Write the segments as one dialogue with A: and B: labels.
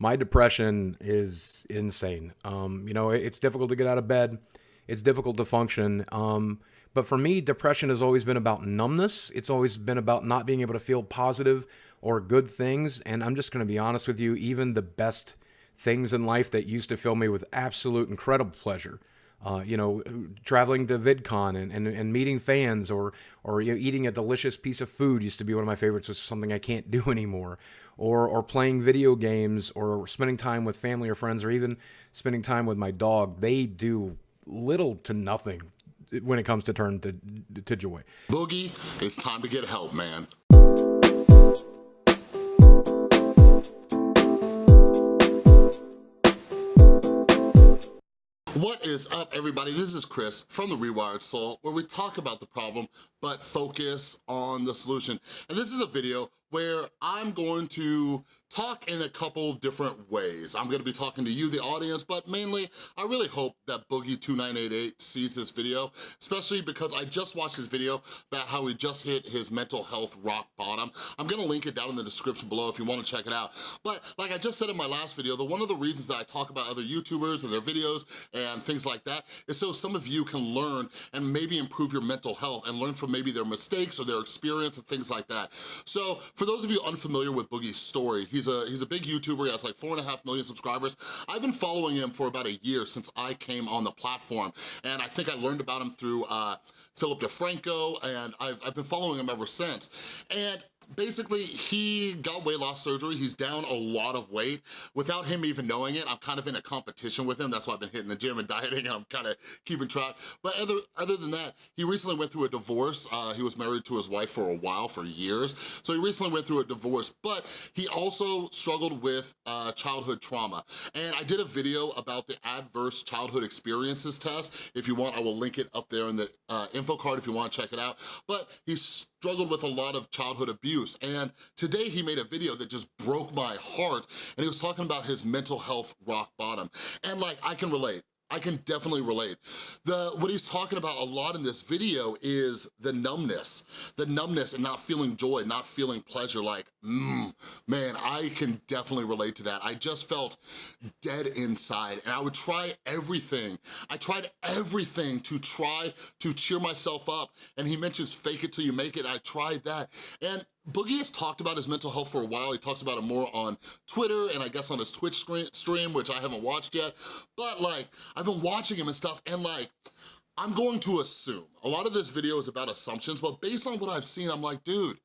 A: my depression is insane. Um, you know, it's difficult to get out of bed. It's difficult to function. Um, but for me, depression has always been about numbness. It's always been about not being able to feel positive or good things. And I'm just going to be honest with you, even the best things in life that used to fill me with absolute incredible pleasure. Uh, you know, traveling to VidCon and, and, and meeting fans or or you know, eating a delicious piece of food used to be one of my favorites, which is something I can't do anymore. Or or playing video games or spending time with family or friends or even spending time with my dog. They do little to nothing when it comes to turn to, to joy.
B: Boogie, it's time to get help, man. What is up, everybody? This is Chris from The Rewired Soul, where we talk about the problem, but focus on the solution. And this is a video where I'm going to talk in a couple different ways. I'm gonna be talking to you, the audience, but mainly, I really hope that Boogie2988 sees this video, especially because I just watched his video about how he just hit his mental health rock bottom. I'm gonna link it down in the description below if you wanna check it out. But like I just said in my last video, the one of the reasons that I talk about other YouTubers and their videos and things like that is so some of you can learn and maybe improve your mental health and learn from maybe their mistakes or their experience and things like that. So for those of you unfamiliar with Boogie's story, he's a, he's a big YouTuber, he has like four and a half million subscribers. I've been following him for about a year since I came on the platform, and I think I learned about him through uh, Philip DeFranco, and I've, I've been following him ever since. And basically he got weight loss surgery. He's down a lot of weight. Without him even knowing it, I'm kind of in a competition with him. That's why I've been hitting the gym and dieting and I'm kind of keeping track. But other, other than that, he recently went through a divorce. Uh, he was married to his wife for a while, for years. So he recently went through a divorce, but he also struggled with uh, childhood trauma. And I did a video about the adverse childhood experiences test. If you want, I will link it up there in the uh, info card if you want to check it out. But he's struggled with a lot of childhood abuse. And today he made a video that just broke my heart and he was talking about his mental health rock bottom. And like, I can relate. I can definitely relate. The What he's talking about a lot in this video is the numbness. The numbness and not feeling joy, not feeling pleasure, like, mmm, man, I can definitely relate to that. I just felt dead inside and I would try everything. I tried everything to try to cheer myself up. And he mentions fake it till you make it. I tried that. And Boogie has talked about his mental health for a while. He talks about it more on Twitter and I guess on his Twitch stream, which I haven't watched yet. But like, I've been watching him and stuff and like, I'm going to assume, a lot of this video is about assumptions, but based on what I've seen, I'm like, dude,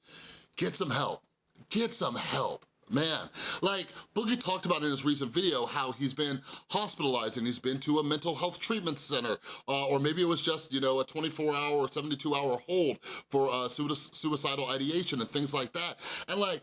B: get some help, get some help. Man, like Boogie talked about in his recent video how he's been hospitalized and he's been to a mental health treatment center, uh, or maybe it was just, you know, a 24 hour or 72 hour hold for uh, suicidal ideation and things like that. And like,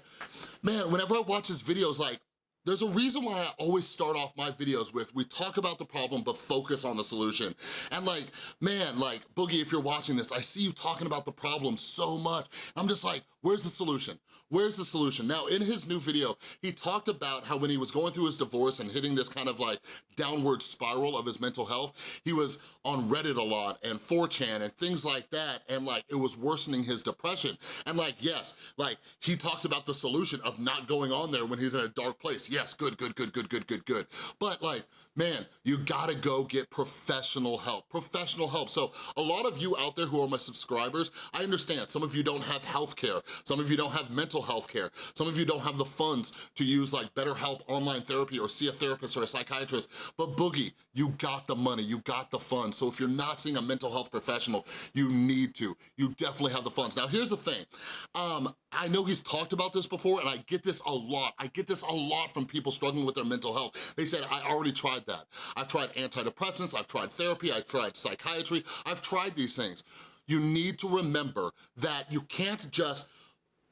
B: man, whenever I watch his videos, like, there's a reason why I always start off my videos with, we talk about the problem, but focus on the solution. And like, man, like, Boogie, if you're watching this, I see you talking about the problem so much. I'm just like, where's the solution? Where's the solution? Now, in his new video, he talked about how when he was going through his divorce and hitting this kind of like downward spiral of his mental health, he was on Reddit a lot and 4chan and things like that, and like, it was worsening his depression. And like, yes, like, he talks about the solution of not going on there when he's in a dark place yes, good, good, good, good, good, good, good. But like, man, you gotta go get professional help, professional help. So a lot of you out there who are my subscribers, I understand some of you don't have health care, some of you don't have mental health care, some of you don't have the funds to use like BetterHelp online therapy or see a therapist or a psychiatrist, but Boogie, you got the money, you got the funds. So if you're not seeing a mental health professional, you need to. You definitely have the funds. Now here's the thing, um, I know he's talked about this before and I get this a lot. I get this a lot from people struggling with their mental health. They said, I already tried that. I've tried antidepressants, I've tried therapy, I've tried psychiatry, I've tried these things. You need to remember that you can't just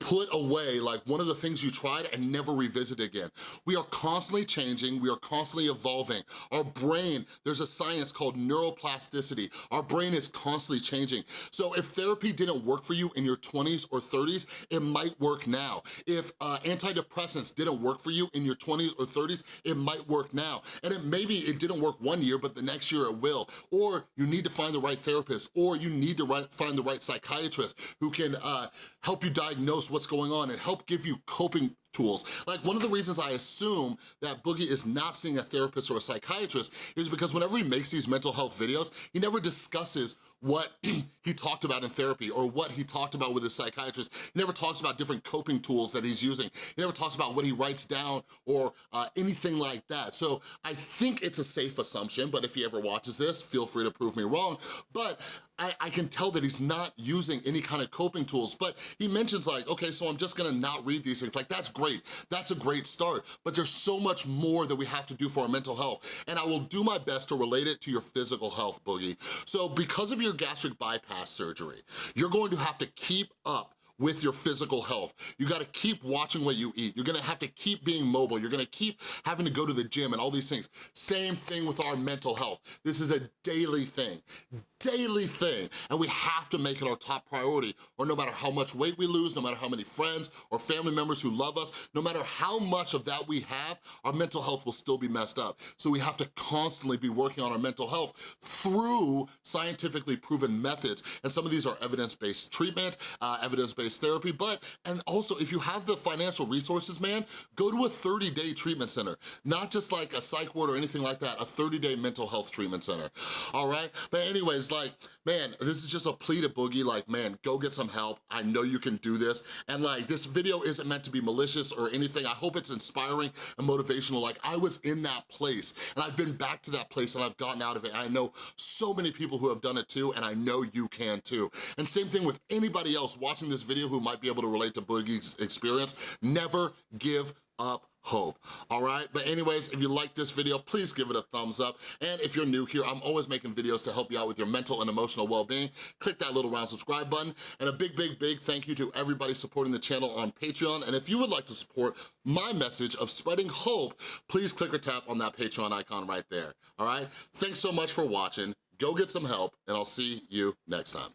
B: put away like one of the things you tried and never revisit again. We are constantly changing, we are constantly evolving. Our brain, there's a science called neuroplasticity. Our brain is constantly changing. So if therapy didn't work for you in your 20s or 30s, it might work now. If uh, antidepressants didn't work for you in your 20s or 30s, it might work now. And it maybe it didn't work one year, but the next year it will. Or you need to find the right therapist, or you need to find the right psychiatrist who can uh, help you diagnose what's going on and help give you coping tools. Like one of the reasons I assume that Boogie is not seeing a therapist or a psychiatrist is because whenever he makes these mental health videos, he never discusses what he talked about in therapy or what he talked about with his psychiatrist. He never talks about different coping tools that he's using. He never talks about what he writes down or uh, anything like that. So I think it's a safe assumption, but if he ever watches this, feel free to prove me wrong. But I, I, can tell that he's not using any kind of coping tools, but he mentions like, okay, so I'm just gonna not read these things. Like, that's great, that's a great start, but there's so much more that we have to do for our mental health, and I will do my best to relate it to your physical health, Boogie. So because of your gastric bypass surgery, you're going to have to keep up with your physical health. You gotta keep watching what you eat. You're gonna have to keep being mobile. You're gonna keep having to go to the gym and all these things. Same thing with our mental health. This is a daily thing daily thing and we have to make it our top priority or no matter how much weight we lose, no matter how many friends or family members who love us, no matter how much of that we have, our mental health will still be messed up. So we have to constantly be working on our mental health through scientifically proven methods. And some of these are evidence-based treatment, uh, evidence-based therapy, but, and also if you have the financial resources, man, go to a 30-day treatment center, not just like a psych ward or anything like that, a 30-day mental health treatment center, all right? But anyways, like, man, this is just a plea to Boogie, like, man, go get some help. I know you can do this. And like, this video isn't meant to be malicious or anything. I hope it's inspiring and motivational. Like, I was in that place and I've been back to that place and I've gotten out of it. I know so many people who have done it too, and I know you can too. And same thing with anybody else watching this video who might be able to relate to Boogie's experience. Never give up hope, all right? But anyways, if you like this video, please give it a thumbs up. And if you're new here, I'm always making videos to help you out with your mental and emotional well-being. Click that little round subscribe button. And a big, big, big thank you to everybody supporting the channel on Patreon. And if you would like to support my message of spreading hope, please click or tap on that Patreon icon right there, all right? Thanks so much for watching. Go get some help, and I'll see you next time.